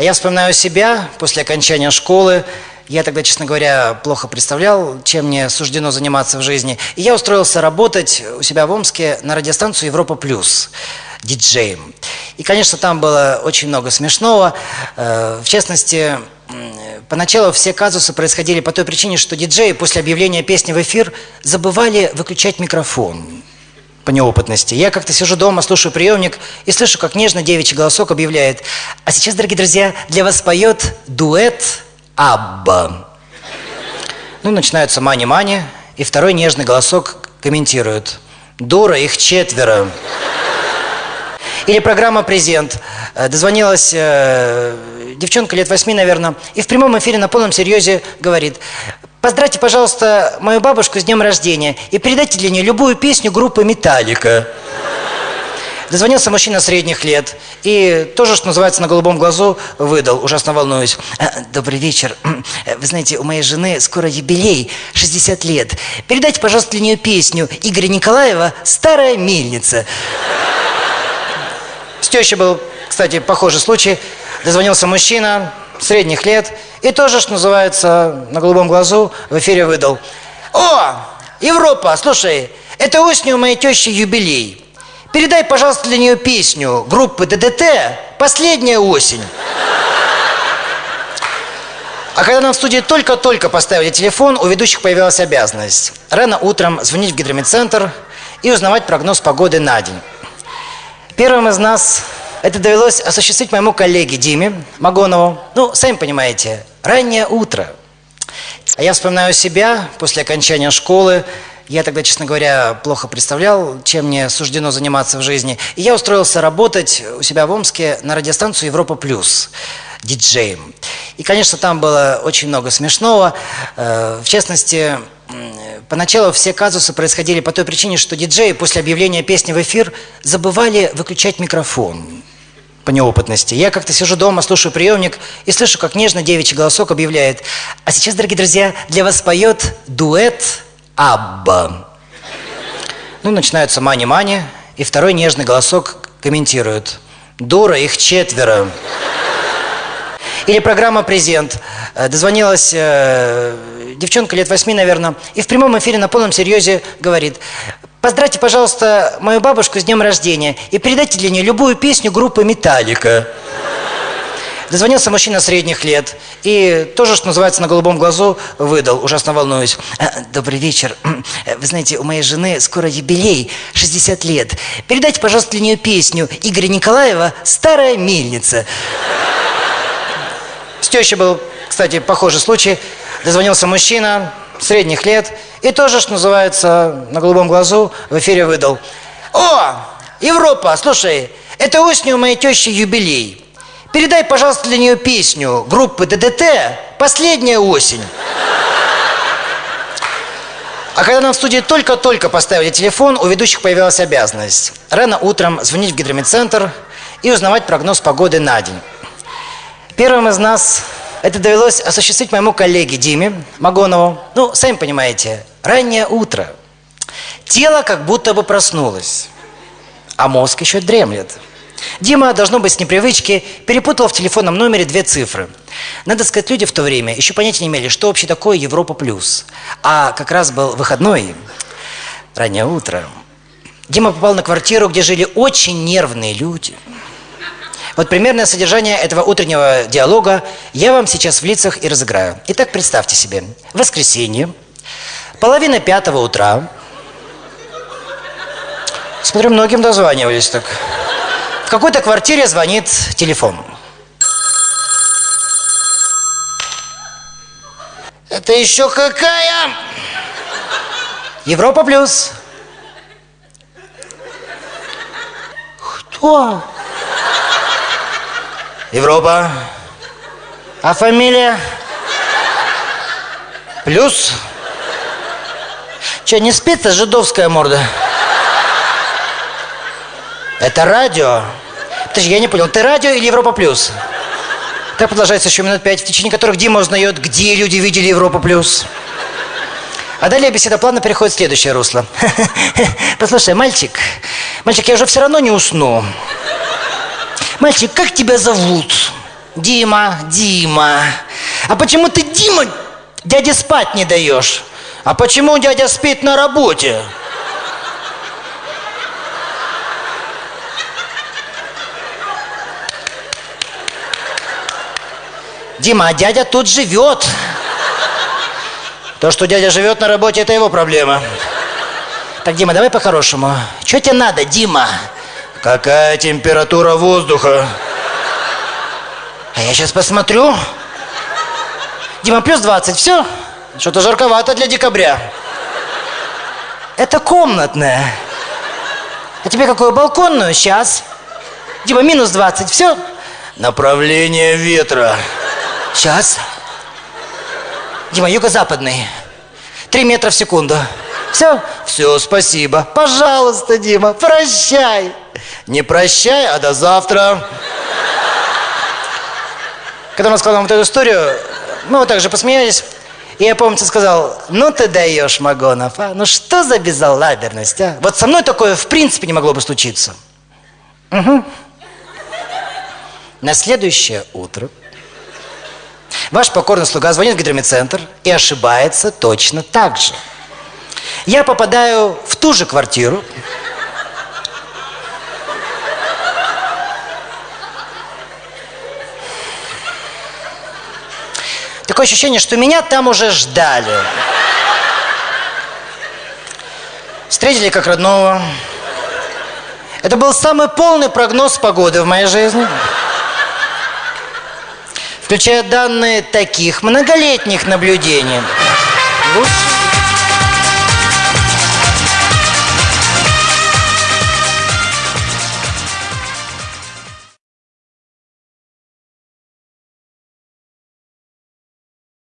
А я вспоминаю себя после окончания школы. Я тогда, честно говоря, плохо представлял, чем мне суждено заниматься в жизни. И я устроился работать у себя в Омске на радиостанцию «Европа Плюс» диджеем. И, конечно, там было очень много смешного. Э, в частности, поначалу все казусы происходили по той причине, что диджеи после объявления песни в эфир забывали выключать микрофон по неопытности. Я как-то сижу дома, слушаю приемник и слышу, как нежно девичий голосок объявляет. А сейчас, дорогие друзья, для вас поет дуэт Абба. Ну, начинаются мани-мани, и второй нежный голосок комментирует. Дура, их четверо. Или программа «Презент». Э, дозвонилась э, девчонка лет восьми, наверное, и в прямом эфире на полном серьезе говорит, Поздравьте, пожалуйста, мою бабушку с днем рождения и передайте для нее любую песню группы «Металлика». Дозвонился мужчина средних лет и тоже, что называется, на голубом глазу выдал, ужасно волнуюсь. «А, добрый вечер. Вы знаете, у моей жены скоро юбилей, 60 лет. Передайте, пожалуйста, для нее песню Игоря Николаева «Старая мельница». С тещей был, кстати, похожий случай. Дозвонился мужчина средних лет и тоже, что называется, на голубом глазу в эфире выдал. О, Европа, слушай, это осенью у моей тещи юбилей. Передай, пожалуйста, для нее песню группы ДДТ «Последняя осень». А когда нам в студии только-только поставили телефон, у ведущих появилась обязанность. Рано утром звонить в гидромедцентр и узнавать прогноз погоды на день. Первым из нас это довелось осуществить моему коллеге Диме Магонову. Ну, сами понимаете, раннее утро. А я вспоминаю себя после окончания школы. Я тогда, честно говоря, плохо представлял, чем мне суждено заниматься в жизни. И я устроился работать у себя в Омске на радиостанцию «Европа Плюс» диджеем. И, конечно, там было очень много смешного. Э, в частности, поначалу все казусы происходили по той причине, что диджеи после объявления песни в эфир забывали выключать микрофон по неопытности. Я как-то сижу дома, слушаю приемник и слышу, как нежно девичий голосок объявляет. А сейчас, дорогие друзья, для вас поет дуэт Абба. Ну, начинаются мани-мани, и второй нежный голосок комментирует. Дура, их четверо. Или программа «Презент». Э, дозвонилась э, девчонка лет восьми, наверное, и в прямом эфире на полном серьезе говорит, Поздравьте, пожалуйста, мою бабушку с днем рождения и передайте для нее любую песню группы «Металлика». Дозвонился мужчина средних лет и тоже, что называется, на голубом глазу выдал, ужасно волнуюсь. «А, добрый вечер. Вы знаете, у моей жены скоро юбилей, 60 лет. Передайте, пожалуйста, для нее песню Игоря Николаева «Старая мельница». С тещей был, кстати, похожий случай. Дозвонился мужчина средних лет и тоже, что называется, на голубом глазу в эфире выдал. О, Европа, слушай, это осенью у моей тещи юбилей. Передай, пожалуйста, для нее песню группы ДДТ «Последняя осень». А когда нам в студии только-только поставили телефон, у ведущих появилась обязанность. Рано утром звонить в гидромедцентр и узнавать прогноз погоды на день. Первым из нас это довелось осуществить моему коллеге Диме Магонову. Ну, сами понимаете, раннее утро. Тело как будто бы проснулось, а мозг еще дремлет. Дима, должно быть, с непривычки, перепутал в телефонном номере две цифры. Надо сказать, люди в то время еще понятия не имели, что вообще такое Европа Плюс. А как раз был выходной, раннее утро. Дима попал на квартиру, где жили очень нервные люди – вот примерное содержание этого утреннего диалога я вам сейчас в лицах и разыграю. Итак, представьте себе. Воскресенье, половина пятого утра. Смотрю, многим дозванивались так. В какой-то квартире звонит телефон. Это еще какая? Европа плюс. Кто? Европа. А фамилия? Плюс? Че, не спится жидовская морда? Это радио? Подожди, я не понял, ты радио или Европа Плюс? Так продолжается еще минут пять, в течение которых Дима узнает, где люди видели Европа Плюс. А далее беседа плавно переходит в следующее русло. Послушай, мальчик, мальчик, я уже все равно не усну. Мальчик, как тебя зовут? Дима, Дима, а почему ты, Дима, дяде спать не даешь? А почему дядя спит на работе? Дима, а дядя тут живет. То, что дядя живет на работе, это его проблема. Так, Дима, давай по-хорошему. Что тебе надо, Дима? Какая температура воздуха? А я сейчас посмотрю. Дима, плюс 20, все? Что-то жарковато для декабря. Это комнатная. А тебе какую балконную? Сейчас. Дима, минус 20, все? Направление ветра. Сейчас. Дима, юго-западный. Три метра в секунду. Все? Все, спасибо. Пожалуйста, Дима, прощай. Не прощай, а до завтра. Когда мы рассказал вот эту историю, мы вот так же посмеялись. И я, помню, сказал, ну ты даешь, Магонов, а? Ну что за безалаберность, а? Вот со мной такое в принципе не могло бы случиться. Угу. На следующее утро ваш покорный слуга звонит в гидромедцентр и ошибается точно так же. Я попадаю в ту же квартиру, Такое ощущение, что меня там уже ждали. Встретили как родного. Это был самый полный прогноз погоды в моей жизни. Включая данные таких многолетних наблюдений. Лучше